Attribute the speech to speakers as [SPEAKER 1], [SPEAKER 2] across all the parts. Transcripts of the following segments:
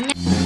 [SPEAKER 1] Yeah.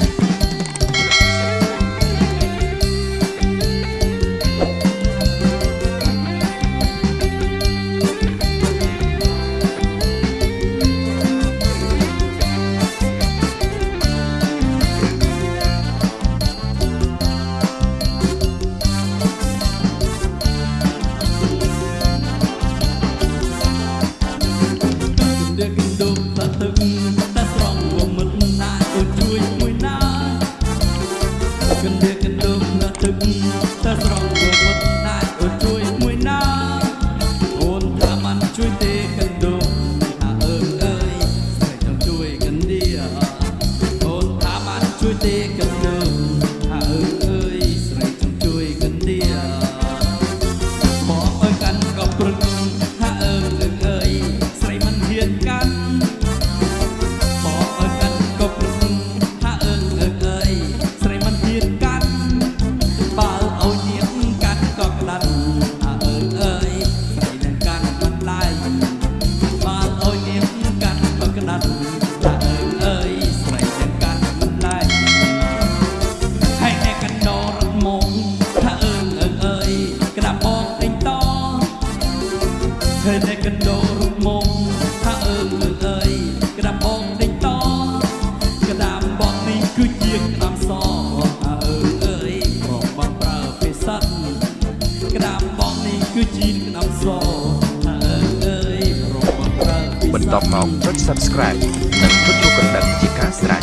[SPEAKER 1] បន្តមកចុច Subscribe និងចុចរូបកណ្ដឹងជាការស្រេច